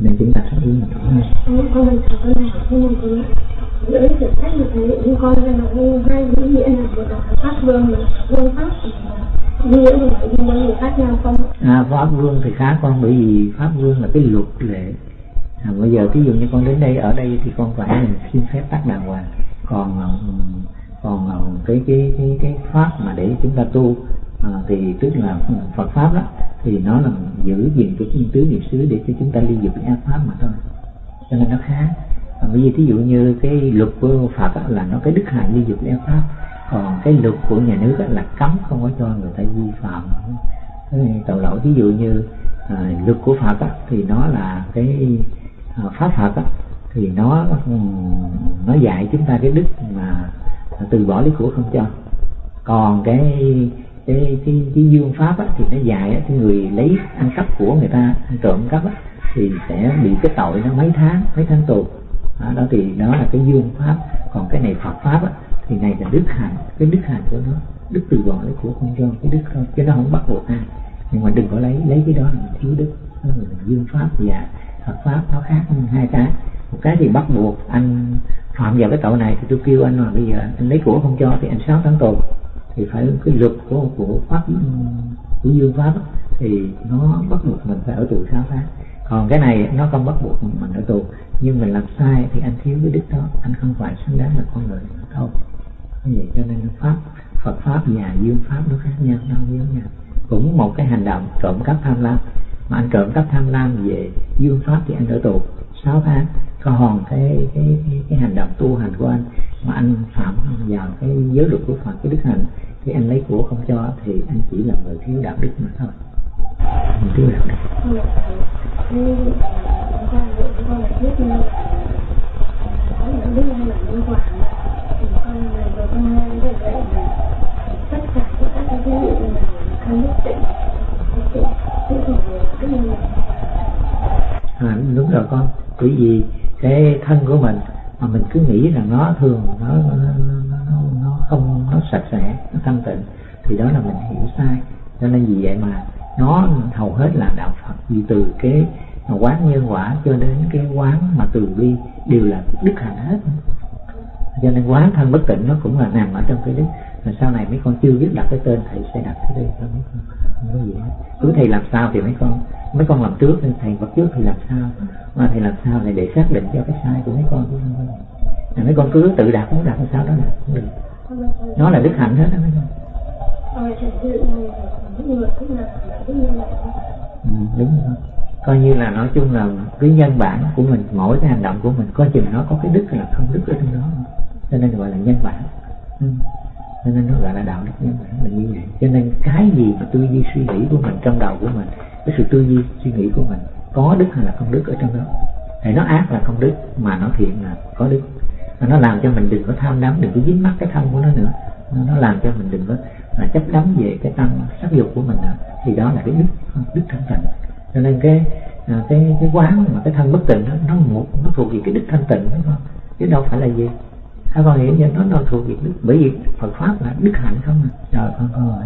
nên chúng ta sống yên rõ hơn con mình thở con này nhưng mà con giữa sự sách như thế như con ra là hai nghĩa là một là pháp vương vương pháp nghĩa là nhưng mà người khác nhau không? À, pháp vương thì khác con bởi vì pháp vương là cái luật lệ. À, bây giờ ví dụ như con đến đây ở đây thì con phải xin phép tác đàng hoàng. Còn còn cái cái cái cái pháp mà để chúng ta tu à, thì tức là Phật pháp đó thì nó là giữ gìn cái thiên tứ niệm xứ để cho chúng ta ly dục ác pháp mà thôi. Cho nên nó khác à, bởi vì thí dụ như cái luật của Phật đó, là nó cái đức hạnh ly dục ác pháp. Còn cái luật của nhà nước đó là cấm không có cho người ta vi phạm. Tội lỗi ví dụ như à, luật của Phật đó, thì nó là cái à, pháp Phật đó, thì nó nó dạy chúng ta cái đức mà từ bỏ lý của không cho. Còn cái cái cái, cái dương pháp á, thì nó dài á cái người lấy ăn cắp của người ta ăn trộm cắp á, thì sẽ bị cái tội nó mấy tháng mấy tháng tù. Đó, đó thì đó là cái dương pháp. Còn cái này phật pháp á, thì này là đức hạnh. Cái đức hạnh của nó đức từ bỏ lấy của không cho cái đức thôi chứ nó không bắt buộc ai. Nhưng mà đừng có lấy lấy cái đó là mình thiếu đức. Nó là dương pháp và phật pháp nó khác hai cái. Một cái thì bắt buộc anh phạm vào cái tội này thì tôi kêu anh là bây giờ anh lấy của không cho thì anh sáu tháng tù thì phải cái luật của của pháp của dương pháp thì nó bắt buộc mình phải ở tù sáu tháng còn cái này nó không bắt buộc mình ở tù nhưng mình làm sai thì anh thiếu cái đức đó anh không phải xứng đáng là con người đâu như vậy cho nên pháp Phật pháp và dương pháp nó khác nhau nó giống nhau. Cũng một cái hành động trộm cắp tham lam. Mà anh trộm cắp tham lam về dương pháp thì anh ở tù 6 tháng còn cái cái cái, cái hành động tu hành của anh mà anh phạm vào cái giới luật của Phật cái đức hạnh thì anh lấy của không cho thì anh chỉ là người thiếu đạo đức mà thôi. Mình thiếu đạo đức. À, đúng rồi con. Bởi vì cái thân của mình mà mình cứ nghĩ rằng nó thường nó nó, nó, nó không nó sạch sẽ nó thanh tịnh thì đó là mình hiểu sai. Cho nên vì vậy mà nó hầu hết là đạo Phật. Vì từ cái quán nhân quả cho đến cái quán mà từ bi đều là đức hạnh hết. Cho nên quán thân bất tịnh nó cũng là nằm ở trong cái đức mà sau này mấy con chưa biết đặt cái tên thầy sẽ đặt cái tên cho mấy con không có gì hết. Cứ thầy làm sao thì mấy con mấy con làm trước nên thầy bắt trước thì làm sao mà thầy làm sao này để xác định cho cái sai của mấy con chứ không mấy con cứ tự đặt muốn đặt làm sao đó đặt, không được. Nó là đức hạnh hết đó mấy con. Ừ, đúng rồi. Coi như là nói chung là cái nhân bản của mình mỗi cái hành động của mình coi chừng nó có cái đức là không đức ở trong đó. Cho nên gọi là nhân bản. Ừ cho nên nó gọi là đạo đức nhân bản là như vậy. Cho nên cái gì mà tư duy suy nghĩ của mình trong đầu của mình cái sự tư duy suy nghĩ của mình có đức hay là không đức ở trong đó? Thì nó ác là không đức mà nó thiện là có đức. Và nó làm cho mình đừng có tham đắm đừng có dính mắc cái thân của nó nữa. Nó, làm cho mình đừng có là chấp đắm về cái tâm sắc dục của mình nữa. Thì đó là cái đức đức thanh tịnh. Cho nên cái à, cái cái quán mà cái thân bất tịnh đó, nó một nó thuộc về cái đức thanh tịnh đúng không? Chứ đâu phải là gì? Các con hiểu chưa nó nó thuộc về đức. Bởi vì Phật pháp là đức hạnh không à? Rồi con con ngồi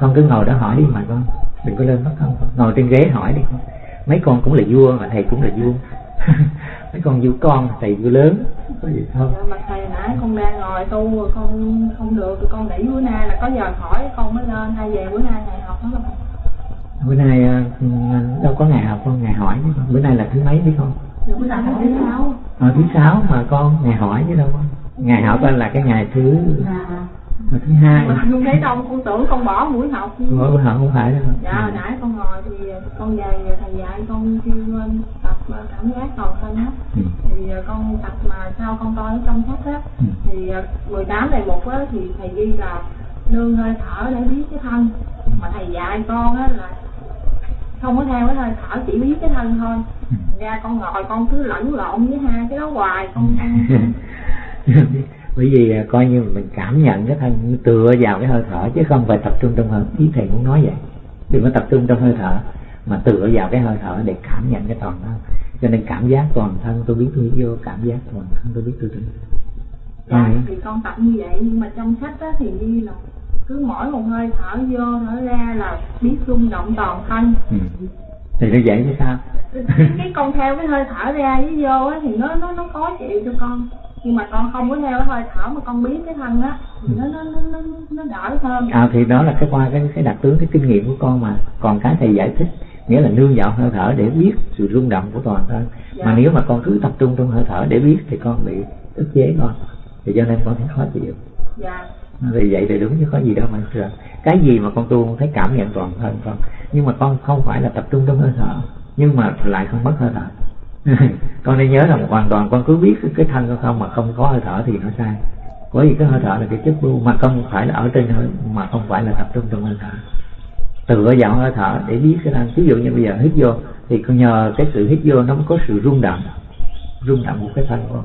con cứ ngồi đó hỏi đi mà con. Đừng có lên mất không ngồi trên ghế hỏi đi con. Mấy con cũng là vua mà thầy cũng là vua. Mấy con vua con thầy vua lớn. Có gì không? Mà thầy nãy con đang ngồi tu rồi con không được. Thì con nghỉ bữa nay là có giờ hỏi con mới lên. Hay về bữa nay thầy học nó bữa nay à, đâu có ngày học con ngày hỏi chứ con. Bữa nay là thứ mấy biết không thứ sáu. Ờ, thứ sáu mà con ngày hỏi chứ đâu ngày học là cái ngày thứ à. ngày thứ hai. Mà không thấy đâu con tưởng con bỏ buổi học. Buổi học không phải đâu. Dạ hồi nãy con ngồi thì con về thầy dạy con kêu tập cảm giác toàn thân á. Ừ. thì con tập mà sau con coi ở trong sách á. Ừ. thì 18 đề mục á thì thầy ghi là nương hơi thở để biết cái thân. Mà thầy dạy con á là không có theo cái hơi thở chỉ biết cái thân thôi. Ừ. ra con ngồi con cứ lẫn lộn với hai cái đó hoài. Con bởi vì à, coi như mình cảm nhận cái thân tựa vào cái hơi thở chứ không phải tập trung trong hơi ý thầy muốn nói vậy. Đừng có tập trung trong hơi thở mà tựa vào cái hơi thở để cảm nhận cái toàn thân. Cho nên cảm giác toàn thân tôi biết tôi vô cảm giác toàn thân tôi biết tôi tỉnh. Dạ thì con tập như vậy nhưng mà trong sách á thì ghi là cứ mỗi một hơi thở vô thở ra là biết rung động toàn thân. Ừ. thì nó vậy chứ sao? Cái con theo cái hơi thở ra với vô á thì nó nó nó có chịu cho con. Nhưng mà con không có theo cái hơi thở mà con biết cái thân á thì nó nó nó nó, nó đỡ hơn. À thì đó là cái qua cái cái đặc tướng cái kinh nghiệm của con mà. Còn cái thầy giải thích nghĩa là nương vào hơi thở để biết sự rung động của toàn thân. Dạ. mà nếu mà con cứ tập trung trong hơi thở để biết thì con bị ức chế con. Thì cho nên con thấy khó chịu. Dạ thì vậy thì đúng chứ có gì đâu mà sợ. Cái gì mà con tu con thấy cảm nhận toàn thân con nhưng mà con không phải là tập trung trong hơi thở nhưng mà lại không mất hơi thở. Con nên nhớ rằng hoàn toàn con cứ biết cái, cái thân con không mà không có hơi thở thì nó sai. Bởi vì cái hơi thở là cái chất bu mà không phải là ở trên hơi mà không phải là tập trung trong hơi thở. Tựa vào hơi thở để biết cái thân. Ví dụ như bây giờ hít vô thì con nhờ cái sự hít vô nó mới có sự rung động. Rung động của cái thân con.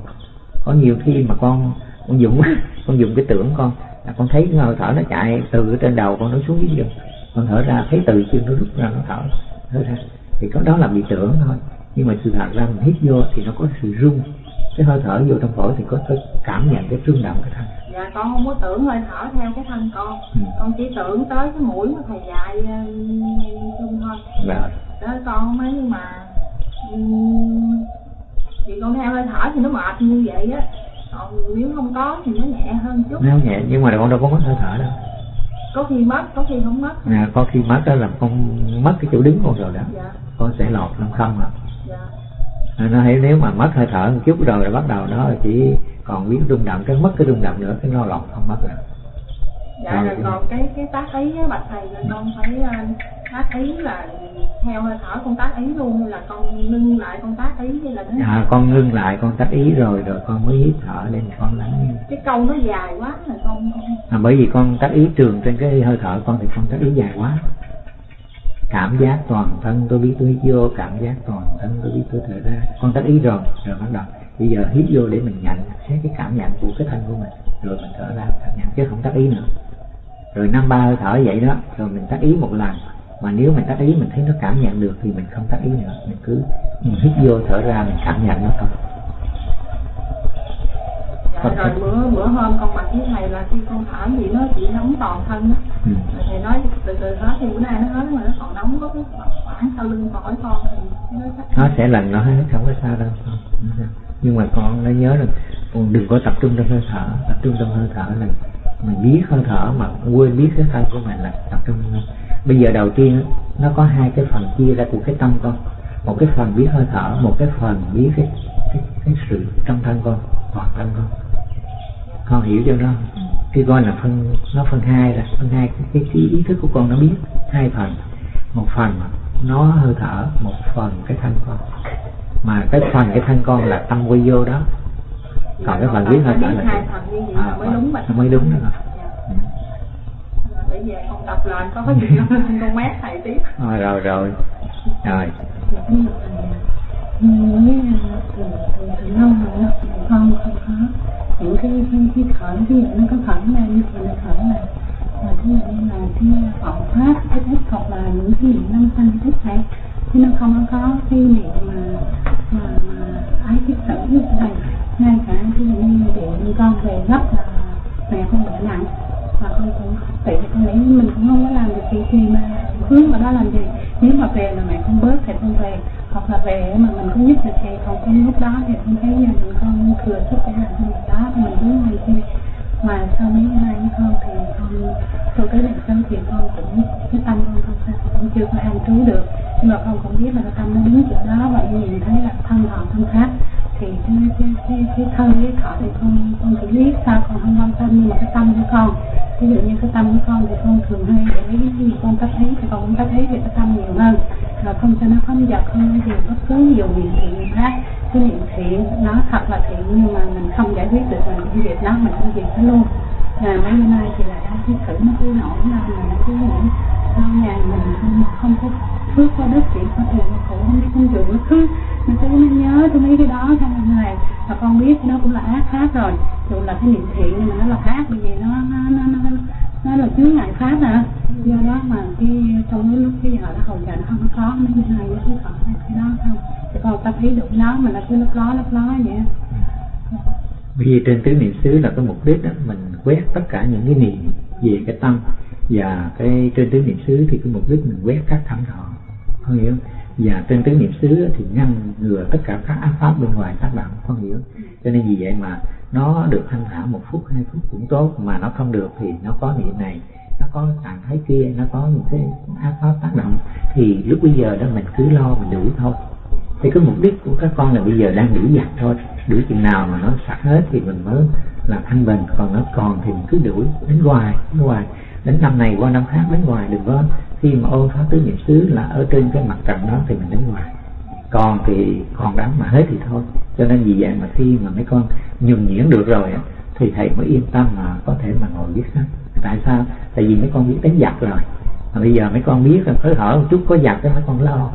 Có nhiều khi mà con con dùng con dùng cái tưởng con là con thấy cái hơi thở nó chạy từ trên đầu con nó xuống dưới chân. Con thở ra thấy từ chân nó rút ra nó thở thở ra. Thì có đó là bị tưởng thôi. Nhưng mà sự thật ra mình hít vô thì nó có sự rung. Cái hơi thở vô trong phổi thì có cái cảm nhận cái rung động cái thân. Dạ con không có tưởng hơi thở theo cái thân con. Ừ. con chỉ tưởng tới cái mũi mà thầy dạy ờ, chung thôi. Rồi đó con không ấy nhưng mà ừm, thì con theo hơi thở thì nó mệt như vậy á còn nếu không có thì nó nhẹ hơn chút. Nó nhẹ nhưng mà con đâu có mất hơi thở đâu. Có khi mất có khi không mất. À, có khi mất đó là con mất cái chỗ đứng con rồi đó. Dạ. Con sẽ lọt trong không à dạ. À, nó thấy nếu mà mất hơi thở một chút rồi là bắt đầu nó chỉ còn biết rung động cái mất cái rung động nữa cái nó lọt không mất rồi. Dạ Rồi, còn cái cái tác á bạch thầy là con phải ờ, tác ý là theo hơi thở con tác ý luôn hay là con ngưng lại con tác ý hay là nào? à, con ngưng lại con tắt ý rồi rồi con mới hít thở lên con lắng cái câu nó dài quá là con. À, bởi vì con tắt ý trường trên cái hơi thở con thì con tắt ý dài quá. Cảm giác toàn thân tôi biết tôi hít vô cảm giác toàn thân tôi biết tôi thở ra. Con tắt ý rồi rồi bắt đầu. Bây giờ hít vô để mình nhận xét cái cảm nhận của cái thân của mình rồi mình thở ra cảm nhận chứ không tắt ý nữa. Rồi năm ba hơi thở vậy đó rồi mình tắt ý một lần mà nếu mình tắt ý mình thấy nó cảm nhận được thì mình không tắt ý nữa. Mình cứ mình hít vô thở ra mình cảm nhận nó thôi. Dạ rồi bữa bữa hôm con bạch với thầy là khi con thở gì nó chỉ nóng toàn thân đó ừ. thầy nói từ từ hết thì bữa nay nó hết mà nó còn nóng có cái khoảng sau lưng phổi con thì nó chắc nó sẽ lần nó hết không có sao đâu. Nhưng mà con nó nhớ là con đừng có tập trung trong hơi thở. Tập trung trong hơi thở là mình biết hơi thở mà quên biết cái thân của mình là tập trung. Bây giờ đầu tiên nó có hai cái phần chia ra của cái tâm con. Một cái phần biết hơi thở một cái phần biết cái cái, cái sự trong thân con toàn thân con. Con hiểu cho nó khi coi là phân nó phân hai là phân hai cái, cái, ý thức của con nó biết hai phần. Một phần nó hơi thở một phần cái thân con. Mà cái phần cái thân con là tâm quy vô đó. Còn cái phần biết hơi thở là hai phần như vậy à, mới đúng mới đúng đó. Để về con đọc lên có cái gì không con mét thầy tiếp rồi rồi rồi rồi con không có những cái cái, cái thở dụ nó có thở lên thì nó thở là và ví dụ như là cái vọng pháp cái thích hoặc là những cái niệm năm sanh thích này chứ nó không có cái niệm về mà mình không giúp được thì còn cái lúc đó thì không thấy gia mình con thừa sức để làm cái việc đó thì mình hướng làm chi mà sau mấy ngày với con thì con tôi tới lần sau thì con cũng cái tâm con không sao cũng chưa có an trú được nhưng mà con cũng biết là cái tâm nó đứng chỗ đó và nhìn thấy là thân thọ thân khác thì cái cái cái, cái thân cái thọ thì con con chỉ biết sao con không quan tâm nhưng mà cái tâm của con ví dụ như cái tâm của con thì con thường hay để ý khi con tác thấy thì con cũng tác thấy về cái tâm nhiều hơn rồi không cho nó không giật không có gì bất cứ nhiều niệm thiện khác cái niệm thiện nó thật là thiện nhưng mà mình không giải quyết được mình cũng việc đó luôn mà mấy năm nay thì là đang cái thử nó cứ nổi lên mà nó cứ nghĩ sau nhà mình không, không có phước có đất chỉ có tiền có khổ không biết không chịu, nó cứ nó cứ nó nhớ tôi mấy cái đó xong rồi này và con biết nó cũng là ác khác rồi. Dù là cái niệm thiện nhưng mà nó là ác bởi vì nó nó nó nó, nó, là chướng ngại pháp à do đó mà cái trong cái lúc cái giờ nó hầu giờ nó không có mấy như này nó cứ còn cái đó không thì con ta thấy được nó mà nó cứ lấp ló lấp ló vậy bởi vì trên tứ niệm xứ là cái mục đích đó, mình quét tất cả những cái niệm về cái tâm và cái trên tứ niệm xứ thì cái mục đích mình quét các thảm thọ không? Hiểu và trên tứ niệm xứ thì ngăn ngừa tất cả các ác pháp bên ngoài tác động không? Hiểu cho nên vì vậy mà nó được thanh thản một phút hai phút cũng tốt mà nó không được thì nó có niệm này nó có trạng thái kia nó có những cái ác pháp tác động. Thì lúc bây giờ đó mình cứ lo mình đủ thôi thì cái mục đích của các con là bây giờ đang đuổi giặt thôi. Đuổi chừng nào mà nó sạch hết thì mình mới làm thanh bình còn nó còn thì mình cứ đuổi đến hoài đến hoài. Đến năm này qua năm khác, đến hoài đừng có khi mà ôn pháp tứ niệm xứ là ở trên cái mặt trận đó thì mình đến hoài. Còn thì còn đám mà hết thì thôi. Cho nên vì vậy mà khi mà mấy con nhường nhuyễn được rồi á, thì thầy mới yên tâm mà có thể mà ngồi viết sách. Tại sao? Tại vì mấy con biết đánh giặc rồi. Mà bây giờ mấy con biết là phối hở một chút, có giặc thì mấy con lo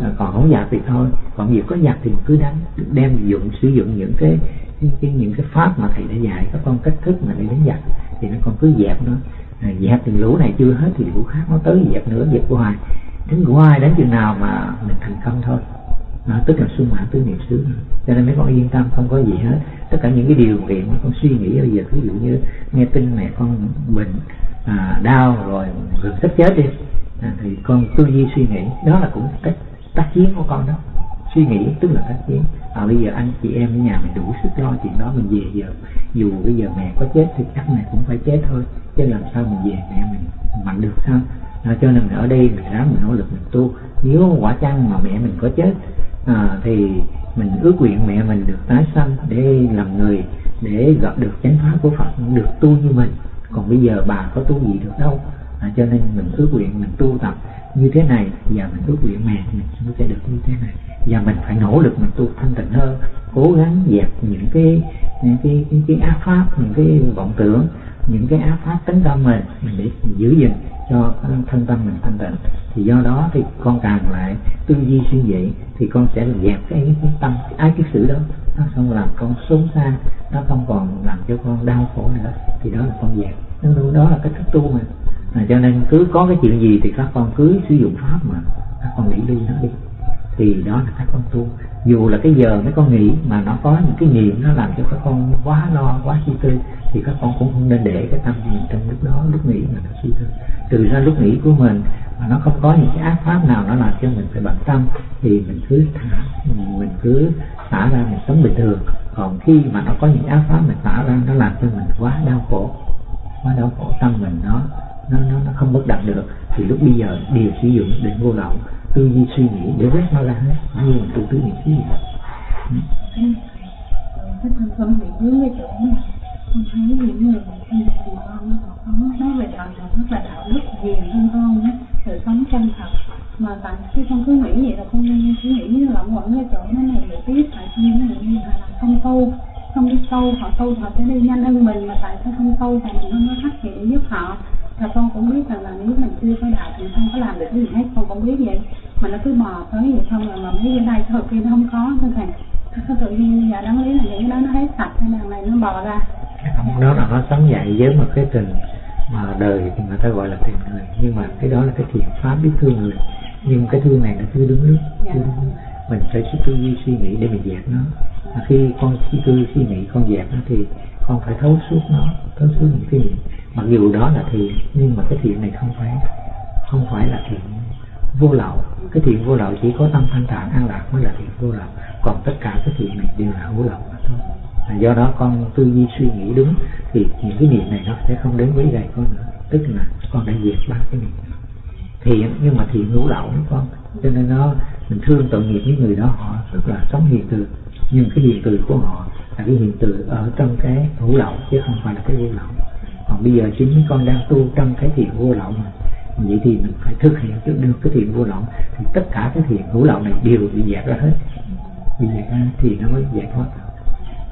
à, còn không giặc thì thôi. Còn việc có nhặt thì cứ đánh đem dụng sử dụng những cái những cái, những cái pháp mà thầy đã dạy các con cách thức mà để đánh giặc thì nó con cứ dẹp nó. À, dẹp từng lũ này chưa hết thì lũ khác nó tới dẹp nữa dẹp hoài. Đến hoài đến chừng nào mà mình thành công thôi. À, tức là sung mãn tứ niệm xứ. Cho nên mấy con yên tâm không có gì hết. Tất cả những cái điều kiện mà con suy nghĩ bây giờ ví dụ như nghe tin mẹ con bệnh à, đau rồi gần sắp chết đi à, thì con tư duy suy nghĩ đó là cũng cách tác chiến của con đó. Suy nghĩ tức là tác chiến. À, bây giờ anh chị em ở nhà mình đủ sức lo chuyện đó mình về giờ. Dù bây giờ mẹ có chết thì chắc mẹ cũng phải chết thôi. Chứ làm sao mình về mẹ mình mạnh được sao? À, cho nên ở đây mình ráng mình nỗ lực mình tu. Nếu quả chăng mà mẹ mình có chết à, thì mình ước nguyện mẹ mình được tái sanh để làm người để gặp được chánh pháp của Phật được tu như mình. Còn bây giờ bà có tu gì được đâu. À, cho nên mình ước nguyện mình tu tập như thế này và mình ước nguyện mẹ mình nó sẽ được như thế này. Và mình phải nỗ lực mình tu thanh tịnh hơn cố gắng dẹp những cái những cái những cái ác pháp những cái vọng tưởng những cái ác pháp tấn tâm mình mình để giữ gìn cho thân tâm mình thanh tịnh. Thì do đó thì con càng lại tư duy suy nghĩ thì con sẽ dẹp cái, cái tâm ái cái sự đó. Nó không làm con sống xa nó không còn làm cho con đau khổ nữa. Thì đó là con dẹp. Đó, đó là cái thức tu mà à, cho nên cứ có cái chuyện gì thì các con cứ sử dụng pháp mà các con nghĩ ly nó đi. Thì đó là các con tu. Dù là cái giờ mấy con nghĩ mà nó có những cái niệm nó làm cho các con quá lo quá suy tư thì các con cũng không nên để cái tâm mình trong lúc đó lúc nghĩ mà nó suy tư. Từ ra lúc nghĩ của mình mà nó không có những cái ác pháp nào nó làm cho mình phải bận tâm thì mình cứ thả mình cứ xả ra mình sống bình thường. Còn khi mà nó có những ác pháp mình xả ra nó làm cho mình quá đau khổ quá đau khổ tâm mình nó nó nó, nó không bất động được. Thì lúc bây giờ đều sử dụng để vô lậu tư duy suy nghĩ để quét nó ra hết như là tu tứ niệm ừ. xứ cái thân tâm bị hướng cái chỗ này con thấy những người mà thân của con sống nói về đạo là rất là đạo đức hiền hơn con á đời sống chân thật. Mà tại khi con cứ nghĩ vậy là con cứ nghĩ lẫn quẩn cái chỗ nó này để biết tại sao những người như là không tu không đi sâu họ tu họ sẽ đi nhanh hơn mình mà tại sao không tu thì mình không có phát hiện giúp họ? Và con cũng biết rằng là nếu mình chưa có đạo thì không có làm được cái gì hết con cũng biết vậy. Mà nó cứ bò tới vậy xong rồi mà mấy cái đây cái kia nó không có thôi thầy nó tự nhiên giờ đáng lý là những cái đó nó hết sạch cái đằng này nó bò ra. Đó là nó sống dạy với một cái tình mà đời thì người ta gọi là tình người. Nhưng mà cái đó là cái thiện pháp biết thương người. Nhưng cái thương này nó chưa đúng lúc chưa đúng lúc mình phải suy tư duy suy nghĩ để mình dẹp nó. Và khi con suy tư suy nghĩ con dẹp nó thì con phải thấu suốt nó thấu suốt những cái mặc dù đó là thiện nhưng mà cái thiện này không phải không phải là thiện vô lậu. Cái thiện vô lậu chỉ có tâm thanh thản an lạc mới là thiện vô lậu. Còn tất cả cái thiện này đều là vô lậu mà thôi. À, do đó con tư duy suy nghĩ đúng thì những cái niệm này nó sẽ không đến với gầy con nữa. Tức là con đã diệt ba cái niệm thiện nhưng mà thiện ngũ lậu đó con. Cho nên nó mình thương tội nghiệp với người đó họ rất là sống hiền từ. Nhưng cái hiền từ của họ là cái hiện tượng ở trong cái ngũ lậu chứ không phải là cái vô lậu. Còn bây giờ chính con đang tu trong cái thiện vô lậu mà vậy thì mình phải thực hiện trước được cái thiện vô lậu. Thì tất cả cái thiện hữu lậu này đều bị dẹp ra hết. Bị dẹp ra thì nó mới giải thoát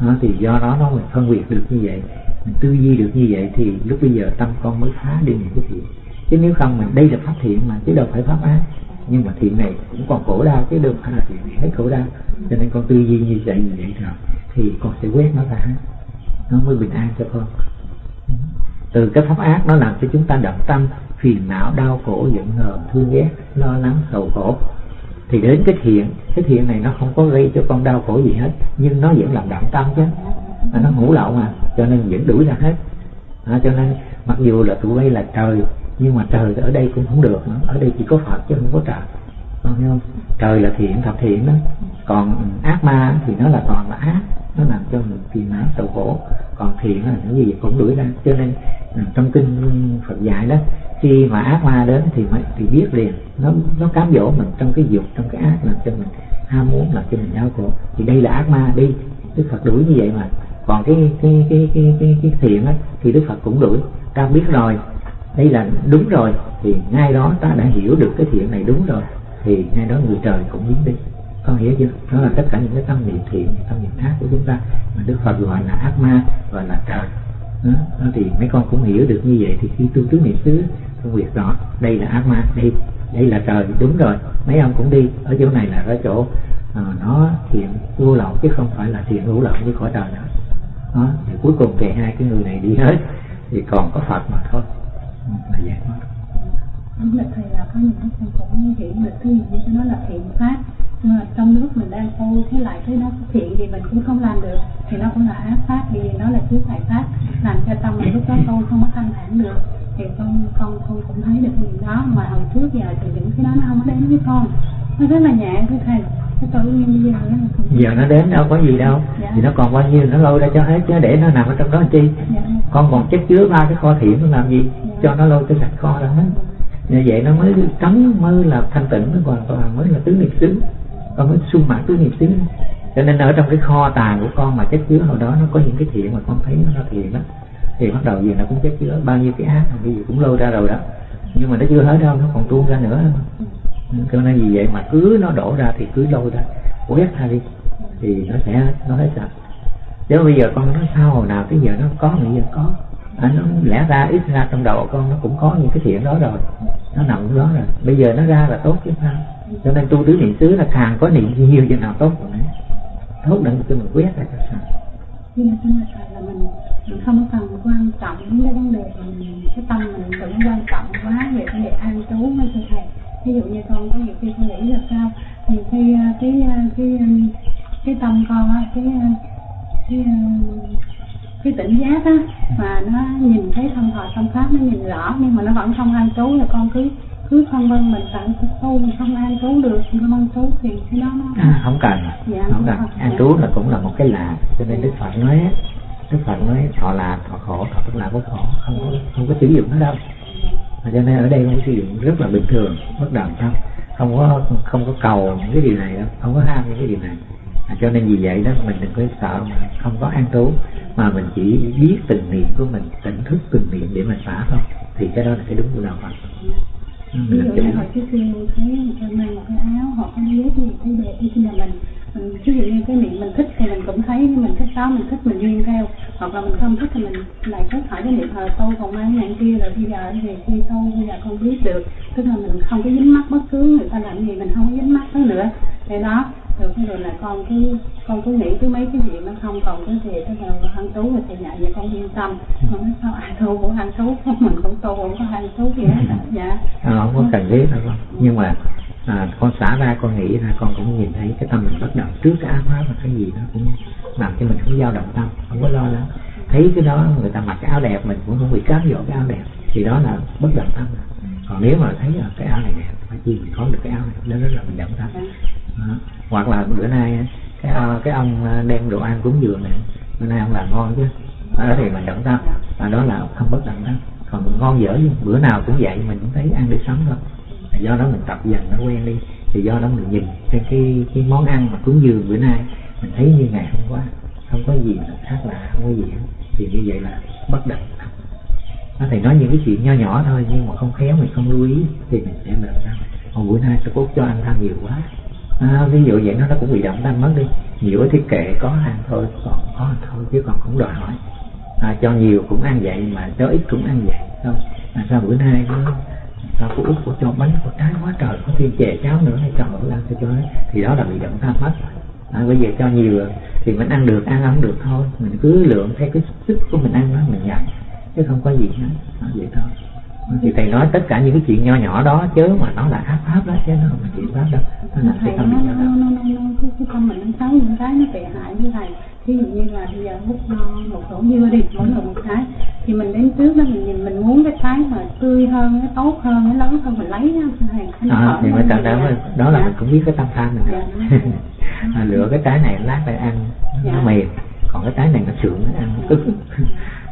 đó, thì do đó nó mình phân biệt được như vậy. Mình tư duy được như vậy thì lúc bây giờ tâm con mới phá đi những cái thiện chứ nếu không mình đây là pháp thiện mà chứ đâu phải pháp ác. Nhưng mà thiện này cũng còn khổ đau chứ đâu phải là thiện này hết khổ đau. Cho nên con tư duy như vậy như vậy rồi thì con sẽ quét nó ra. Nó mới bình an cho con. Từ cái pháp ác nó làm cho chúng ta động tâm phiền não đau khổ giận hờn thương ghét lo lắng sầu khổ. Thì đến cái thiện cái thiện này nó không có gây cho con đau khổ gì hết nhưng nó vẫn làm động tâm chứ. Mà nó ngủ lậu mà cho nên vẫn đuổi ra hết. À, cho nên mặc dù là tụi bay là trời nhưng mà trời ở đây cũng không được nữa. Ở đây chỉ có phật chứ không có trời. Không không? Trời là thiện thập thiện đó. Còn ác ma thì nó là toàn là ác. Nó làm cho mình phiền não sầu khổ còn thiện là những gì cũng đuổi ra. Cho nên ừ, trong kinh Phật dạy đó khi mà ác ma đến thì mới thì biết liền. Nó nó cám dỗ mình trong cái dục trong cái ác làm cho mình ham muốn làm cho mình đau khổ. Thì đây là ác ma đi. Đức Phật đuổi như vậy mà. Còn cái cái cái cái cái, cái thiện á thì Đức Phật cũng đuổi. Ta biết rồi thấy là đúng rồi thì ngay đó ta đã hiểu được cái thiện này đúng rồi thì ngay đó người trời cũng biến đi. Con hiểu chưa? Đó là tất cả những cái tâm niệm thiện tâm niệm ác của chúng ta mà đức phật gọi là ác ma gọi là trời. Đó, đó thì mấy con cũng hiểu được như vậy thì khi tu tứ niệm xứ phân biệt rõ đây là ác ma đây đây là trời đúng rồi. Mấy ông cũng đi ở chỗ này là ở chỗ à, nó thiện vô lậu chứ không phải là thiện hữu lậu như khỏi trời nữa. Đó thì cuối cùng thì hai cái người này đi hết thì còn có phật mà thôi là giải thoát đúng là thầy là có những cái con cũng hiểu được cái gì như nó là thiện pháp nhưng mà trong nước mình đang tu, thế lại cái nó thiện thì mình cũng không làm được. Thì nó cũng là ác pháp vì nó là chứa tại pháp làm cho tâm mình lúc đó tu không có thanh thản được. Thì con con con cũng thấy được cái đó, mà hồi trước giờ thì những cái đó nó không có đến với con nó rất là nhẹ thưa thầy nó giờ nó đến đâu có gì đâu. Dạ. thì nó còn bao nhiêu nó lôi ra cho hết chứ để nó nằm ở trong đó chi? Dạ, con còn chất chứa ba cái kho thiện nó làm gì? Cho nó lôi cái sạch kho ra hết như vậy nó mới trống mới là thanh tịnh nó còn còn mới là tứ niệm xứ. Con mới sung mãn tứ niệm xứ. Cho nên ở trong cái kho tàng của con mà chất chứa hồi đó nó có những cái thiện mà con thấy nó thiện đó. Thì bắt đầu gì nó cũng chất chứa bao nhiêu cái ác cái gì cũng lôi ra rồi đó. Nhưng mà nó chưa hết đâu nó còn tuôn ra nữa cho nên vì vậy? Mà cứ nó đổ ra thì cứ lôi ra. Quét ra đi? Thì nó sẽ nó hết sạch. Chứ bây giờ con nó sao hồi nào tới giờ nó có bây giờ có. À, nó lẽ ra ít ra trong đầu con nó cũng có những cái thiện đó rồi. Nó nằm đó rồi. Bây giờ nó ra là tốt chứ sao? Cho nên tu tứ niệm xứ là càng có niệm nhiều cho nào tốt rồi. Tốt đừng cho mình quét ra cho sao. Nhưng mà trong là mình mình không cần quan trọng những cái vấn đề mà mình cái tâm mình đừng quan trọng quá về cái đề an trú với thưa thầy ví dụ như con có nhiều khi con nghĩ là sao? Thì khi ờ, cái ờ, cái ờ, cái tâm con á cái cái cái tỉnh giác á mà nó nhìn thấy thân thọ tâm pháp nó nhìn rõ nhưng mà nó vẫn không an trú là con cứ cứ phân vân mình phải tu mình không an trú được không an trú thì cái đó nó à, không cần. Dạ, không không cần. an trú là cũng là một cái lạ cho nên đức phật nói đức phật nói thọ là thọ khổ thọ tức là có khổ không có không có sử dụng nó đâu Và cho nên ở đây không sử dụng rất là bình thường bất động tâm không có không có cầu những cái điều này đâu không có ham những cái điều này. À, cho nên vì vậy đó mình đừng có sợ mà không có an trú mà mình chỉ biết từng niệm của mình tỉnh thức từng niệm để mình xả thôi. Thì cái đó là cái đúng của đạo Phật. Ví dụ như cho trước kia thấy người ta mang một cái áo hoặc cái dép gì thấy đẹp thì khi là mình ví dụ như cái niệm mình thích thì mình cũng thấy mình thích đó mình thích mình duyên theo. Hoặc là mình không thích thì mình lại có hỏi cái niệm thờ tu còn mang dạng kia rồi bây giờ thì khi tu bây giờ con biết được. Tức là mình không có dính mắc bất cứ người ta làm gì mình không có dính mắc đó nữa. Thế đó rồi cái rồi là con cứ con cứ nghĩ cứ mấy cái chuyện nó không còn cái gì tức là ăn trú rồi thì dạ vậy con yên tâm. Con nói sao ai tu cũng ăn trú mình cũng tu cũng có ăn trú gì hết dạ. À, không có cần thiết đâu con. Nhưng mà à, con xả ra con nghĩ ra con cũng nhìn thấy cái tâm mình bất động trước cái áo hóa mà cái gì đó cũng làm cho mình không dao động tâm không có lo lắng. Thấy cái đó người ta mặc cái áo đẹp mình cũng không bị cám dỗ cái áo đẹp thì đó là bất động tâm còn nếu mà thấy là cái áo này đẹp phải chi mình có được cái áo này đó rất là mình động tâm. Đó. hoặc là bữa nay cái à, cái ông à, đem đồ ăn cúng dường này bữa nay ông làm ngon chứ đó thì mình động tâm. Và đó là không bất động tâm. Còn ngon dở bữa nào cũng vậy mình cũng thấy ăn để sống thôi do đó mình tập dần nó quen đi. Thì do đó mình nhìn cái cái cái món ăn mà cúng dường bữa nay. Mình thấy như ngày hôm qua không có gì là khác lạ không có gì hết. Thì như vậy là bất động. Nó thầy nói những cái chuyện nho nhỏ thôi nhưng mà không khéo mình không lưu ý thì mình sẽ động tâm còn bữa nay tôi cốt cho ăn ăn nhiều quá. À, ví dụ vậy nó nó cũng bị động tâm mất đi. Nhiều thì kệ có ăn thôi còn có ăn thôi chứ còn không đòi hỏi. À, cho nhiều cũng ăn vậy mà cho ít cũng ăn vậy thôi à, sao bữa nay nó sao cô út cô cho bánh cô trái quá trời có thêm chè cháo nữa hay cho bữa ăn cho cho hết thì đó là bị động tâm mất à, bây giờ cho nhiều thì mình ăn được ăn không được thôi mình cứ lượng theo cái sức của mình ăn đó mình nhận chứ không có gì hết à, vậy thôi thì thầy nói tất cả những cái chuyện nho nhỏ đó chứ mà nó là ác pháp đó chứ nó không phải chuyện pháp đâu nó là thầy cái tâm nó cái, cái tâm mình nó xấu những cái nó tệ hại với thầy ví dụ như là bây giờ hút no một rổ dưa đi mỗi người một cái thì mình đến trước đó mình nhìn mình muốn cái cái mà tươi hơn nó tốt hơn nó lớn hơn mình lấy thầy à, thì mới tao đó đó là dạ. mình cũng biết cái tâm tham dạ. à, lựa cái trái này lát phải ăn dạ. nó mềm còn cái trái này nó sượng nó ăn. Cứng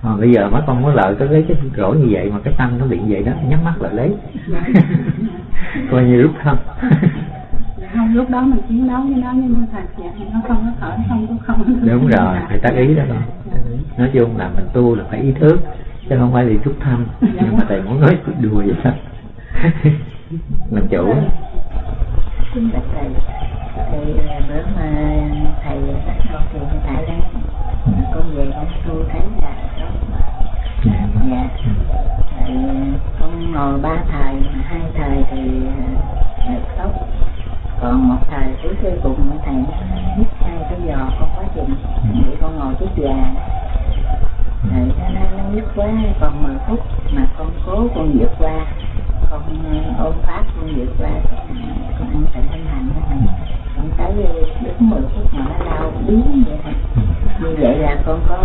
à, bây giờ mấy con muốn lợi có lấy cái rổ như vậy mà cái tâm nó bị vậy đó nhắm mắt lại lấy. Coi như rút thân lúc đó mình chiến đấu với nó nhưng mà thật dạ nó không có thở không có không đúng rồi phải tác ý đó con. Nói chung là mình tu là phải ý thức chứ không phải vì rút thăm nhưng mà thầy muốn nói đùa vậy đó. Làm chủ. Xin bạch thầy. Thì bữa mà thầy bắt con thì hiện tại đang con về con tu thấy là dạ. Dạ. Thầy con ngồi ba thời mà hai thời thì tốt còn một thời cuối cuối cùng thầy hít hai cái giò con quá trình. Để con ngồi trước già. Rồi nó nó nó nhức quá còn 10 phút mà con cố con vượt qua. Con ôm pháp con vượt qua con ăn tịnh thanh hành con tới đúng 10 phút mà nó đau biến vậy thôi. Như vậy là con có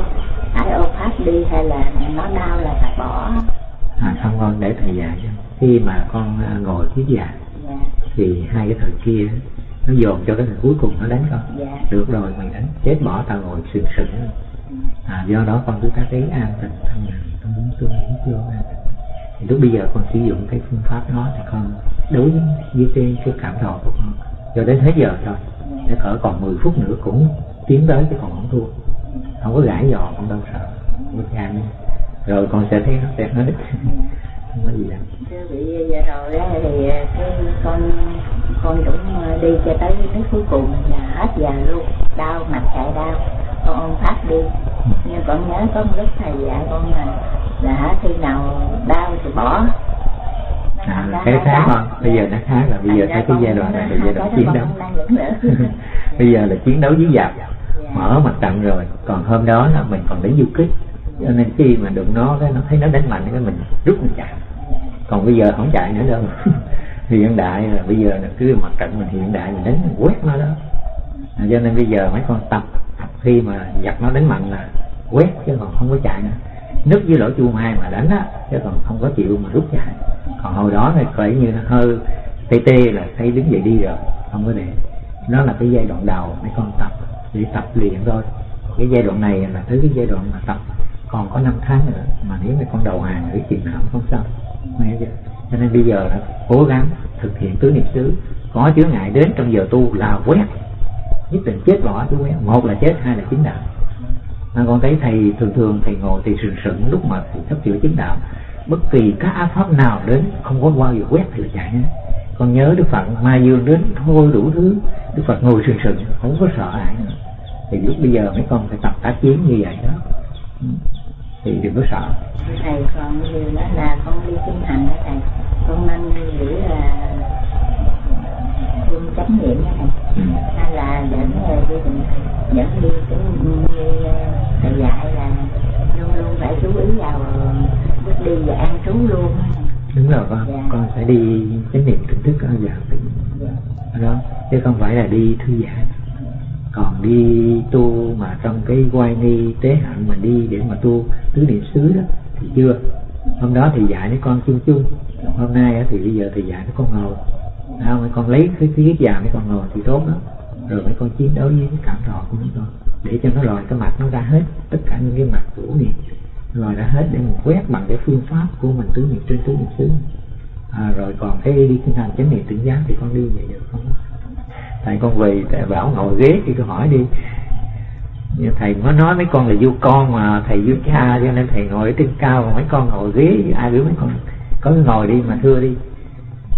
phải ôm pháp đi hay là nó đau là phải bỏ? À không con để thầy dạy cho khi mà con à, ngồi thuyết giảng dạ. Thì hai cái thời kia nó dồn cho cái thời cuối cùng nó đánh con. Dạ. được rồi mày đánh. Chết bỏ tao ngồi sừng sững à, do đó con cứ tác ý an tịnh thân mình con muốn tu nghĩ vô an tịnh thì lúc bây giờ con sử dụng cái phương pháp đó thì con đối với cái, cái cảm thọ của con. Cho đến hết giờ thôi. Để cỡ còn 10 phút nữa cũng tiến tới cái còn không thua. Không có gãi giò con đâu sợ. Có gan rồi con sẽ thấy nó sẽ hết không có gì đâu. Thưa vị giờ rồi thì cái con con cũng đi cho tới nước cuối cùng là hết giờ luôn. Đau mặt chạy đau. Con ôm pháp đi. Nhưng con nhớ có một lúc thầy dạy con là là khi nào đau thì bỏ. À, cái khác con bây giờ nó khác là bây giờ thấy cái giai đoạn này là giai đoạn chiến đấu. Bây giờ là chiến đấu với giặc mở mặt trận rồi. Còn hôm đó là mình còn đánh du kích cho nên khi mà đụng nó, cái nó thấy nó đánh mạnh, cái mình rút mình chạy. Còn bây giờ không chạy nữa đâu. Hiện đại là bây giờ là cứ mặt trận mình hiện đại, mình đánh mình quét nó đó. À, cho nên bây giờ mấy con tập khi mà giặt nó đánh mạnh là quét, chứ còn không có chạy nữa. Nứt với lỗ chuông hai mà đánh á, chứ còn không có chịu mà rút chạy. Còn hồi đó thì phải như nó hơi tê tê là thấy đứng dậy đi rồi, không có để. Nó là cái giai đoạn đầu, mấy con tập để tập luyện thôi. Cái giai đoạn này là tới cái giai đoạn mà tập còn có 5 tháng nữa mà nếu mà con đầu hàng ở chuyện nào không sao nghe chưa? Cho nên bây giờ là cố gắng thực hiện tứ niệm xứ có chứa ngại đến trong giờ tu là quét. Nhất định chết bỏ chứ quét. Một là chết, hai là chính đạo. Mà con thấy thầy thường thường, thầy ngồi thì sừng sững lúc mà sắp chữa chính đạo. Bất kỳ các áp pháp nào đến không có qua gì quét thì là chạy hết. Con nhớ đức phật, ma dương đến thôi đủ thứ. Đức phật ngồi sừng sững, không có sợ ai nữa. Thì lúc bây giờ mấy con phải tập tác chiến như vậy đó thì đừng có sợ. Thầy còn như đó là con đi kinh hành đó thầy. Con nên nghĩ là quân chánh niệm đó thầy. Ừ. hay là dẫn đi dẫn đi cái như thầy dạy là luôn luôn phải chú ý vào bước đi và an trú luôn đúng rồi con. Dạ. con phải đi chánh niệm tỉnh thức ở dạ. dạ. Đó. Chứ không phải là đi thư giãn còn đi tu mà trong cái quay nghi tế hạnh mà đi để mà tu tứ niệm xứ đó thì chưa? Hôm đó thì dạy mấy con chung chung. Hôm nay thì bây giờ thì dạy mấy con ngồi. À, mấy con lấy cái cái già mấy con ngồi thì tốt đó rồi mấy con chiến đấu với cái cảm thọ của mấy con để cho nó lòi cái mặt nó ra hết tất cả những cái mặt cũ này lòi đã hết để mình quét bằng cái phương pháp của mình tứ niệm trên tứ niệm xứ. À, rồi còn cái đi kinh hành chánh niệm tỉnh giác thì con đi vậy được không? Thầy con về thầy bảo ngồi ghế thì tôi hỏi đi. Thầy mới nói mấy con là du con mà thầy du cha cho nên thầy ngồi ở trên cao còn mấy con ngồi ghế ai biết mấy con có ngồi đi mà thưa đi.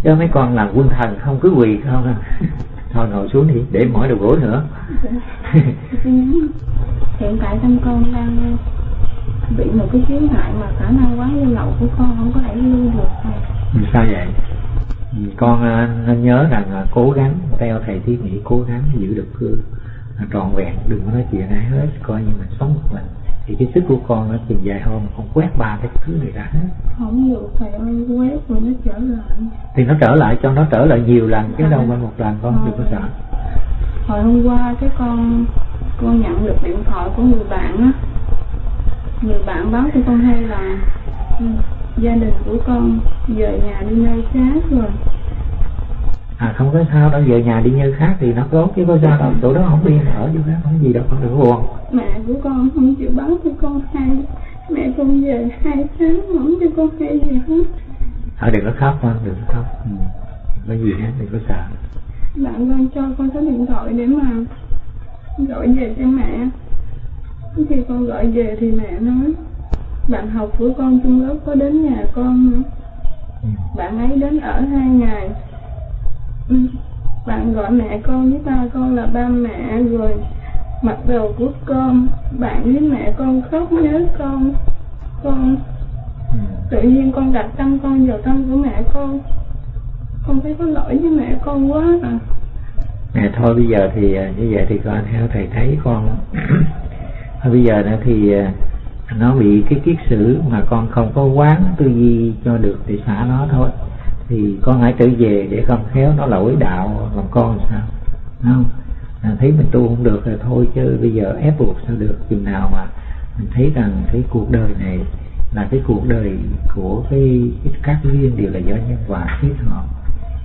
Cho mấy con là quân thần không cứ quỳ không à. Thôi ngồi xuống đi để mỏi đầu gỗ nữa. Hiện tại tâm con đang bị một cái khiếu ngại mà khả năng quá lưu lậu của con không có thể lưu được. Thôi sao vậy con à, nên nhớ rằng là cố gắng theo thầy thiết nghĩ cố gắng giữ được cương trọn vẹn đừng có nói chuyện ai hết coi như mình sống một mình. Thì cái sức của con nó chừng dài hôm con quét ba cái thứ này ra hết. Không được thầy ơi quét rồi nó trở lại. Thì nó trở lại cho nó trở lại nhiều lần chứ đâu phải một lần con đừng có sợ. Hồi hôm qua cái con con nhận được điện thoại của người bạn á. Người bạn báo cho con hay là gia đình của con về nhà đi nơi khác rồi. À không có sao đâu về nhà đi nơi khác thì nó tốt chứ có sao đâu. Chỗ đó không yên ở chỗ đó không gì đâu con đừng buồn. Mẹ của con không chịu báo cho con hay. Mẹ con về hai tháng không cho con hay gì hết. Thôi đừng có khóc con đừng có khóc. Ừ. đừng có gì hết đừng có sợ. Bạn con cho con số điện thoại để mà gọi về cho mẹ. Khi con gọi về thì mẹ nói bạn học của con chung lớp có đến nhà con nữa ừ. bạn ấy đến ở hai ngày. Ừ. bạn gọi mẹ con với ba con là ba mẹ rồi mặc đồ của con. Bạn với mẹ con khóc nhớ con. Con Ừ. tự nhiên con đặt tâm con vào tâm của mẹ con. Con thấy có lỗi với mẹ con quá à. Nè thôi bây giờ thì à, như vậy thì con theo thầy thấy con. Thôi bây giờ nữa thì à, nó bị cái kiết sử mà con không có quán tư duy cho được thì xả nó thôi. Thì con hãy trở về để con khéo nó lỗi đạo làm con sao. Không? À, thấy mình tu không được rồi thôi chứ bây giờ ép buộc sao được. Chừng nào mà mình thấy rằng cái cuộc đời này là cái cuộc đời của cái, cái các duyên đều là do nhân quả thiết hợp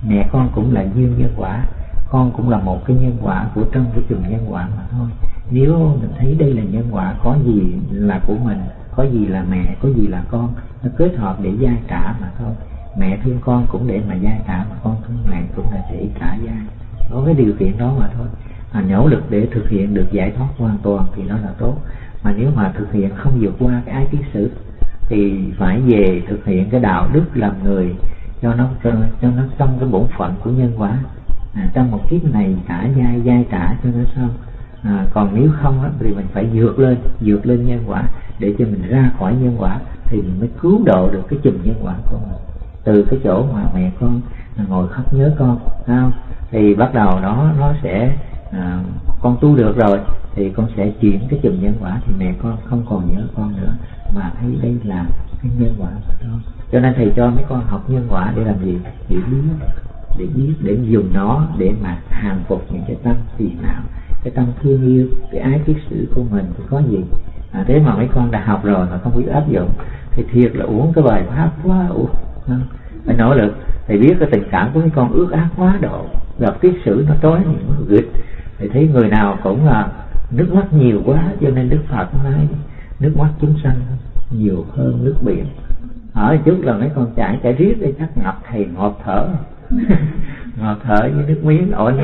mẹ con cũng là duyên nhân quả con cũng là một cái nhân quả của trong cái trường nhân quả mà thôi. Nếu mình thấy đây là nhân quả có gì là của mình có gì là mẹ có gì là con nó kết hợp để gia trả mà thôi. Mẹ thương con cũng để mà gia trả mà con thương mẹ cũng là để trả gia. Có cái điều kiện đó mà thôi. Mà nỗ lực để thực hiện được giải thoát hoàn toàn thì nó là tốt. Mà nếu mà thực hiện không vượt qua cái ái kiến sử thì phải về thực hiện cái đạo đức làm người cho nó cho, cho nó xong cái bổn phận của nhân quả à, trong một kiếp này trả dai dai trả cho nó xong. À, còn nếu không á, thì mình phải vượt lên vượt lên nhân quả để cho mình ra khỏi nhân quả thì mình mới cứu độ được cái chùm nhân quả của mình. Từ cái chỗ mà mẹ con ngồi khóc nhớ con không? Thì bắt đầu đó nó sẽ à, con tu được rồi thì con sẽ chuyển cái chùm nhân quả thì mẹ con không còn nhớ con nữa. Mà thấy đây là cái nhân quả của con. Cho nên thầy cho mấy con học nhân quả để làm gì? Để biết để biết để dùng nó để mà hàng phục những cái tâm phiền não cái tâm thương yêu cái ái kiết sử của mình thì có gì? À, thế mà mấy con đã học rồi mà không biết áp dụng thì thiệt là uống cái bài pháp quá uống phải nỗ lực thầy biết cái tình cảm của mấy con ước ác quá độ gặp kiết sử nó tối, những gịt, thầy thấy người nào cũng là nước mắt nhiều quá cho nên đức phật nói nước mắt chúng sanh nhiều hơn nước biển. Ở trước là mấy con chảy chảy riết đi chắc ngập thầy ngọt thở ngọt thở với nước miếng ổi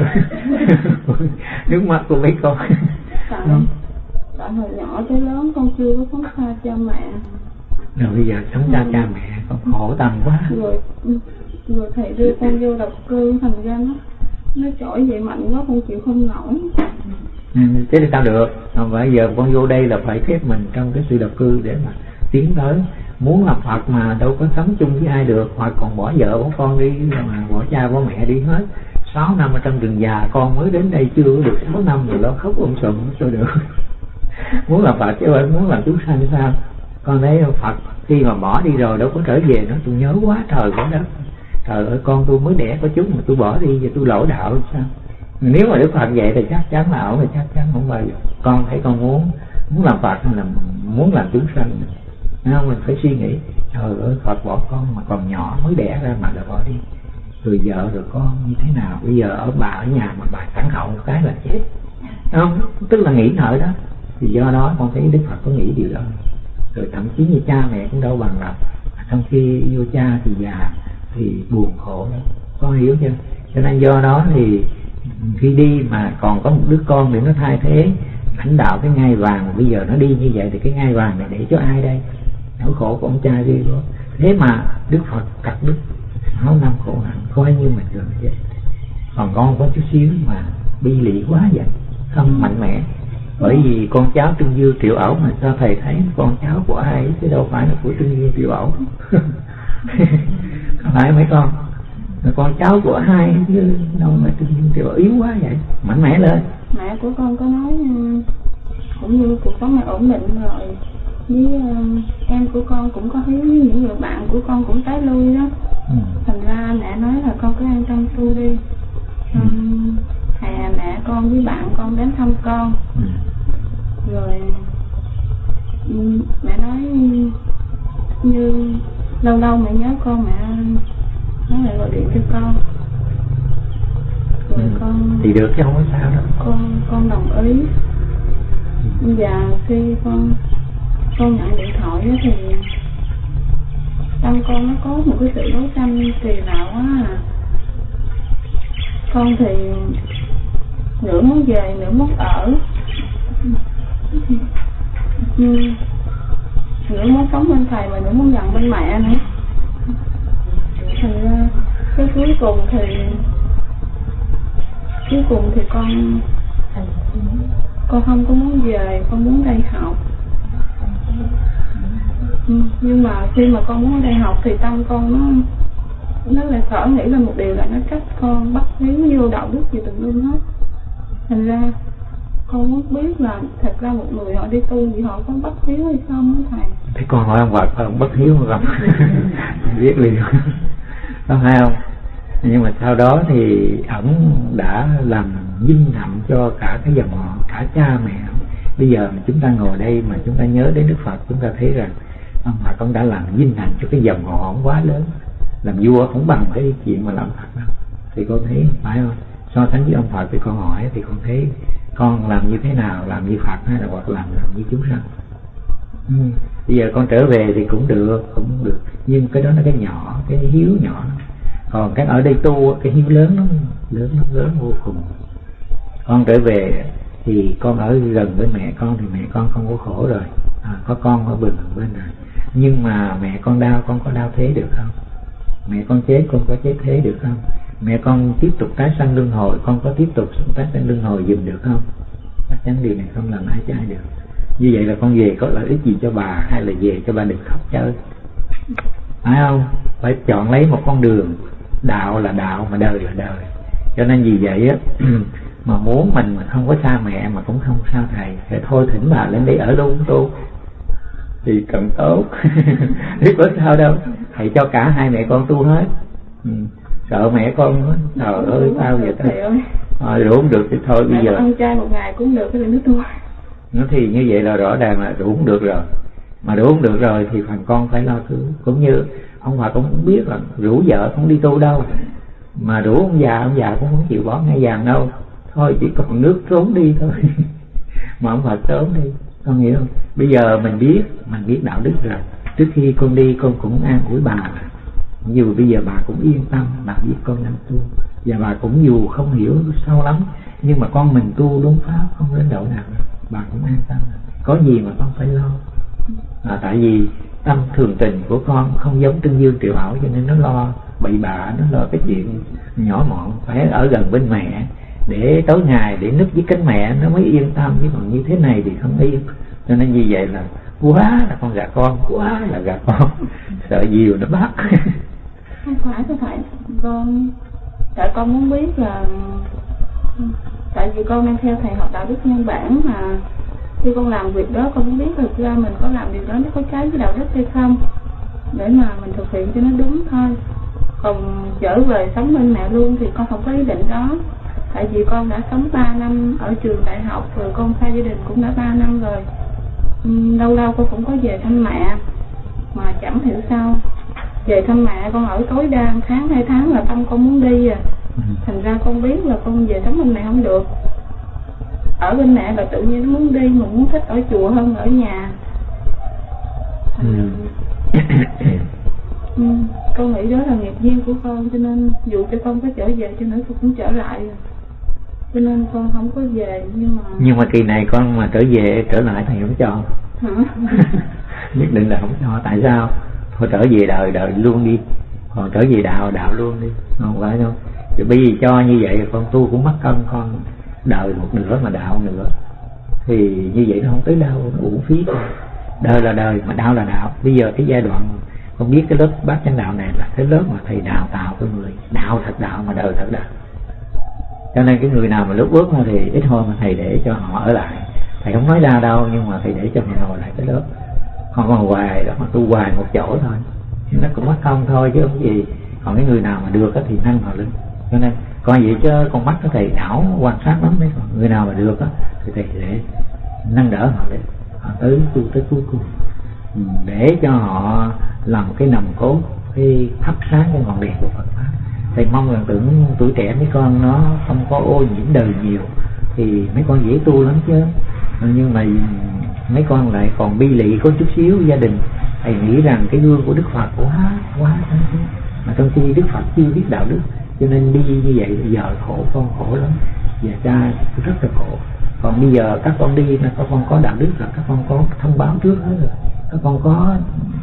nước mắt của mấy con. Tại hồi nhỏ tới lớn con chưa có sống xa cha mẹ. Rồi bây giờ sống xa cha mẹ con khổ tâm quá. Rồi rồi thầy đưa con vô độc cư thành ra nó nó trỗi dậy mạnh quá con chịu không nổi. Ừ, thế thì sao được? Không phải giờ con vô đây là phải khép mình trong cái sự độc cư để mà tiến tới muốn làm Phật mà đâu có sống chung với ai được. Hoặc còn bỏ vợ, bỏ con đi mà bỏ cha, bỏ mẹ đi hết. Sáu năm ở trong rừng già, con mới đến đây chưa được sáu năm rồi nó khóc ông sùm sao được. Muốn làm Phật chứ anh muốn làm chúng sanh sao? Con thấy Phật, khi mà bỏ đi rồi đâu có trở về nó tôi nhớ quá trời quá đó trời ơi, con tôi mới đẻ có chúng mà tôi bỏ đi và tôi lỗ đạo sao? Nếu mà Đức Phật vậy thì chắc chắn là ổn thì chắc chắn không bao giờ. Con thấy con muốn muốn làm Phật hay là muốn làm chúng sanh không mình phải suy nghĩ trời ơi Phật bỏ con mà còn nhỏ mới đẻ ra mà đã bỏ đi. Rồi vợ rồi con như thế nào? Bây giờ ở bà ở nhà mà bà sẵn hậu một cái là chết. Không? Tức là nghĩ ngợi đó. Thì do đó con thấy Đức Phật có nghĩ điều đó. Rồi thậm chí như cha mẹ cũng đâu bằng là trong khi yêu cha thì già thì buồn khổ đó, con hiểu chưa? Cho nên do đó thì khi đi mà còn có một đứa con để nó thay thế lãnh đạo cái ngai vàng. Bây giờ nó đi như vậy thì cái ngai vàng này để cho ai đây? Nỗi khổ của ông cha đi đó thế mà đức phật cắt đức sáu năm khổ hạnh coi như mình gần vậy còn con có chút xíu mà bi lị quá vậy, không mạnh mẽ. Bởi vì con cháu trương dương triệu ẩu mà sao thầy thấy con cháu của ai chứ đâu phải là của trương dương triệu ẩu? Phải mấy con. Con cháu của hai chứ đâu mà trương dương triệu ẩu yếu quá vậy. Mạnh mẽ lên. Mẹ của con có nói ừ, cũng như cuộc sống này ổn định rồi với uh, em của con cũng có với những người bạn của con cũng tái lui đó. Ừ. thành ra mẹ nói là con cứ an tâm tu đi. Um, hè mẹ con với bạn con đến thăm con. Ừ. rồi um, mẹ nói như lâu lâu mẹ nhớ con mẹ nó lại gọi điện cho con. Rồi Ừ. con thì được chứ không có sao đâu. con con đồng ý. Và khi con con nhận điện thoại đó thì tâm con nó có một cái sự đấu tranh kỳ lạ quá à. Con thì nửa muốn về, nửa muốn ở. Ừ. nửa muốn sống bên thầy mà nửa muốn nhận bên mẹ nữa. Thì cái cuối cùng thì cuối cùng thì con con không có muốn về, con muốn đây học nhưng mà khi mà con muốn ở đây học thì tâm con nó nó lại thở nghĩ là một điều là nó trách con bắt hiếu vô đạo đức gì tùm lum hết. Thành ra con muốn biết là thật ra một người họ đi tu thì họ có bắt hiếu hay không á thầy? Thế con hỏi ông Phật ông bất hiếu không biết liền. Có hay không nhưng mà sau đó thì ổng đã làm vinh hạnh cho cả cái dòng họ cả cha mẹ bây giờ mà chúng ta ngồi đây mà chúng ta nhớ đến Đức Phật, chúng ta thấy rằng, ông Phật ông đã làm vinh hạnh cho cái dòng họ ông quá lớn. Làm vua không bằng cái chuyện mà làm Phật đâu. Thì con thấy, phải không? So sánh với ông Phật thì con hỏi thì con thấy, con làm như thế nào? Làm như Phật hay là hoặc làm làm như chúng sanh? Ừ. bây giờ con trở về thì cũng được cũng được. Nhưng cái đó là cái nhỏ, cái hiếu nhỏ còn cái ở đây tu cái hiếu lớn nó lớn nó lớn vô cùng. Con trở về thì con ở gần với mẹ con thì mẹ con không có khổ rồi. À, có con ở bên bên này. Nhưng mà mẹ con đau con có đau thế được không? Mẹ con chết con có chết thế được không? Mẹ con tiếp tục tái sanh luân hồi con có tiếp tục tái sanh luân hồi dùm được không? Chắc chắn điều này không làm ai cho ai được. Như vậy là con về có lợi ích gì cho bà hay là về cho bà được khóc chơi? Phải không? Phải chọn lấy một con đường. Đạo là đạo mà đời là đời. Cho nên vì vậy á mà muốn mình mà không có xa mẹ mà cũng không xa thầy. Thì thôi thỉnh bà lên đây ở luôn tu thì cần tốt biết có sao đâu. Thầy cho cả hai mẹ con tu hết. Ừ. sợ mẹ con trời ơi sao vậy ta thầy ơi. à, rồi không được thì thôi bây giờ. con ăn chay một ngày cũng được cái nước tu nó thì như vậy là rõ ràng là đủ không được rồi. Mà đủ không được rồi thì phần con phải lo thứ. Cũng như ông Hòa cũng biết là rủ vợ không đi tu đâu. Mà rủ ông già ông già cũng không chịu bỏ ngay vàng đâu thôi chỉ còn nước trốn đi thôi. Mà ông Phật trốn đi. Con hiểu không? Bây giờ mình biết mình biết đạo đức rồi trước khi con đi con cũng an ủi bà. Dù bây giờ bà cũng yên tâm bà biết con đang tu. Và bà cũng dù không hiểu sâu lắm nhưng mà con mình tu đúng pháp không đến độ nào bà cũng an tâm. Có gì mà con phải lo? À, tại vì tâm thường tình của con không giống tương dương triệu hảo cho nên nó lo bậy bạ nó lo cái chuyện nhỏ mọn phải ở gần bên mẹ để tối ngày để núp với cánh mẹ nó mới yên tâm. Chứ còn như thế này thì không yên. Cho nên như vậy là quá là con gà con quá là gà con. Sợ diều nó bắt. Không phải thưa thầy con tại con muốn biết là tại vì con đang theo thầy học đạo đức nhân bản mà khi con làm việc đó con muốn biết thực ra mình có làm điều đó nó có trái với đạo đức hay không để mà mình thực hiện cho nó đúng thôi. Còn trở về sống bên mẹ luôn thì con không có ý định đó tại vì con đã sống 3 năm ở trường đại học rồi con xa gia đình cũng đã 3 năm rồi. Lâu lâu con cũng có về thăm mẹ mà chẳng hiểu sao. Về thăm mẹ con ở tối đa tháng hai tháng là tâm con muốn đi à. Thành ra con biết là con về sống bên mẹ không được. Ở bên mẹ là tự nhiên nó muốn đi mà muốn thích ở chùa hơn ở nhà. Ừ. ừ, con nghĩ đó là nghiệp duyên của con cho nên dù cho con có trở về cho nữa con cũng trở lại à. Cho nên con không có về nhưng mà nhưng mà kỳ này con mà trở về trở lại thầy không cho. Nhất định là không cho. Tại sao? Thôi trở về đời đời luôn đi. Còn trở về đạo đạo luôn đi. Không phải đâu. Thì bây giờ cho như vậy con tu cũng mất công con đời một nửa mà đạo nữa thì như vậy nó không tới đâu nó uổng phí thôi đời là đời mà đạo là đạo. Bây giờ cái giai đoạn con biết cái lớp bác chánh đạo này là cái lớp mà thầy đào tạo cái người. Đạo thật đạo mà đời thật đạo cho nên cái người nào mà lúc bước ra thì ít thôi mà thầy để cho họ ở lại. Thầy không nói ra đâu, nhưng mà thầy để cho họ ngồi lại cái lớp. Họ còn hoài đó mà tu hoài một chỗ thôi. Thì nó cũng mất công thôi, chứ không gì. Còn cái người nào mà được thì nâng họ lên. Cho nên, coi vậy chứ con mắt có thầy đảo quan sát lắm đấy. Người nào mà được á, thì thầy để nâng đỡ họ lên. Họ tới tu tới cuối cùng. Để cho họ làm cái nòng cốt, cái thắp sáng cái ngọn đèn của Phật pháp thầy mong rằng tưởng tuổi trẻ mấy con nó không có ô nhiễm đời nhiều, thì mấy con dễ tu lắm chứ. Nhưng mà mấy con lại còn bi lị có chút xíu gia đình. Thầy nghĩ rằng cái gương của đức phật quá quá mà trong khi đức phật chưa biết đạo đức, cho nên đi như vậy giờ khổ con khổ lắm. Và cha rất là khổ. Còn bây giờ các con đi là các con có đạo đức là các con có thông báo trước hết rồi. Các con có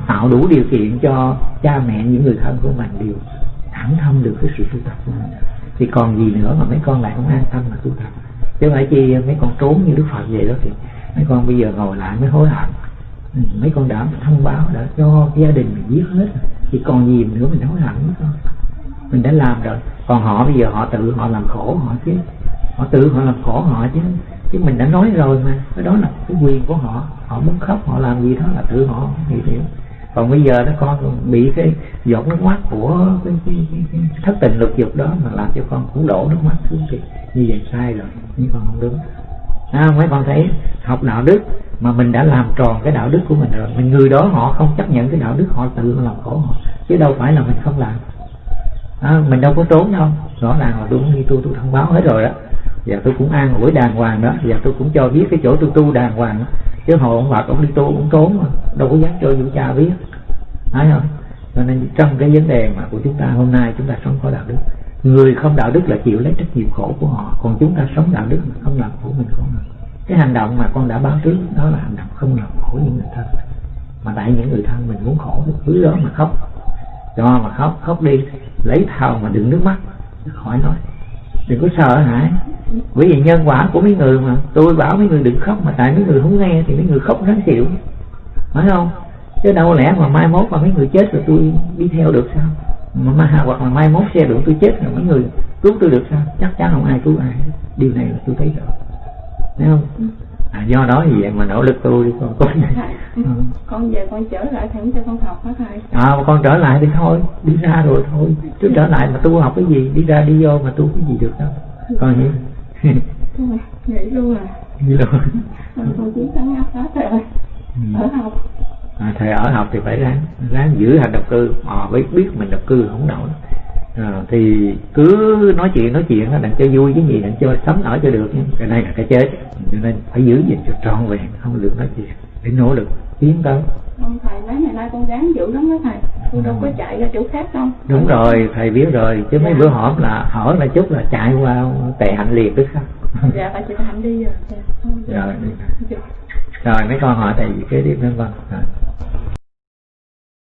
tạo đủ điều kiện cho cha mẹ, những người thân của mình đều thẳng thông được cái sự tu tập của mình. Thì còn gì nữa mà mấy con lại không an tâm mà tu tập? Chứ phải chi mấy con trốn như đức phật vậy đó thì mấy con bây giờ ngồi lại mới hối hận. Ừ, mấy con đã thông báo đã cho gia đình mình biết hết thì còn gì nữa mình hối hận mấy con? Mình đã làm rồi. Còn họ bây giờ họ tự họ làm khổ họ chứ. Họ tự họ làm khổ họ chứ. Chứ mình đã nói rồi mà. Cái đó là cái quyền của họ. Họ muốn khóc, họ làm gì đó là tự họ hiểu hiểu còn bây giờ nó con bị cái giọt nước mắt của cái, cái, cái, cái thất tình lục dục đó mà làm cho con cũng đổ nước mắt xuống thì như vậy sai rồi nhưng con không đúng. À, mấy con thấy học đạo đức mà mình đã làm tròn cái đạo đức của mình rồi mình người đó họ không chấp nhận cái đạo đức họ tự làm khổ họ chứ đâu phải là mình không làm. À, mình đâu có trốn đâu rõ ràng là đúng như tôi tôi thông báo hết rồi đó và tôi cũng an ủi đàng hoàng đó. Và tôi cũng cho biết cái chỗ tôi tu đàng hoàng đó. chứ hồi ông bà cũng đi tu cũng trốn mà. Đâu có dám cho vũ cha biết. Thấy không? Cho nên trong cái vấn đề mà của chúng ta hôm nay chúng ta sống có đạo đức. Người không đạo đức là chịu lấy trách nhiệm khổ của họ. Còn chúng ta sống đạo đức mà không làm khổ mình không làm cái hành động mà con đã báo trước, đó là hành động không làm khổ những người thân. Mà tại những người thân mình muốn khổ thì cứ đó mà khóc. Cho mà khóc khóc đi, lấy thao mà đừng nước mắt. Khỏi nói. Đừng có sợ hãi bởi vì nhân quả của mấy người mà tôi bảo mấy người đừng khóc mà tại mấy người không nghe thì mấy người khóc ráng chịu. Phải không? Chứ đâu lẽ mà mai mốt mà mấy người chết rồi tôi đi theo được sao? Mà mai hoặc là mai mốt xe đụng tôi chết rồi mấy người cứu tôi được sao? Chắc chắn không ai cứu ai điều này là tôi thấy rồi thấy không? À, do đó thì vậy mà nỗ lực tu đi con con ừ. con về con trở lại thầy cho con học hả thầy à mà con trở lại thì thôi đi ra rồi thôi. Chứ trở lại mà tu học cái gì? Đi ra đi vô mà tu cái gì được đâu. Con hiểu nghĩ luôn à? Nghĩ luôn. Con chỉ sáng áp hết rồi ở học. À, thầy ở học thì phải ráng ráng giữ hành độc cư. Họ biết biết mình độc cư không nổi. À, thì cứ nói chuyện nói chuyện đặng cho vui cái gì đặng cho sống ở cho được cái này là cái chết. Cho nên phải giữ gìn cho trọn vẹn không được nói chuyện. Để nỗ lực tiến tới không thầy mấy ngày nay con gắng dữ lắm đó thầy. Tôi đâu có chạy ra chỗ khác đâu. Đúng rồi thầy biết rồi. Chứ mấy bữa hổm là hỏi là chút là chạy qua tệ hạnh liệt tức sao dạ phải chị hạnh đi rồi rồi rồi mấy con hỏi thầy kế tiếp nữa vâng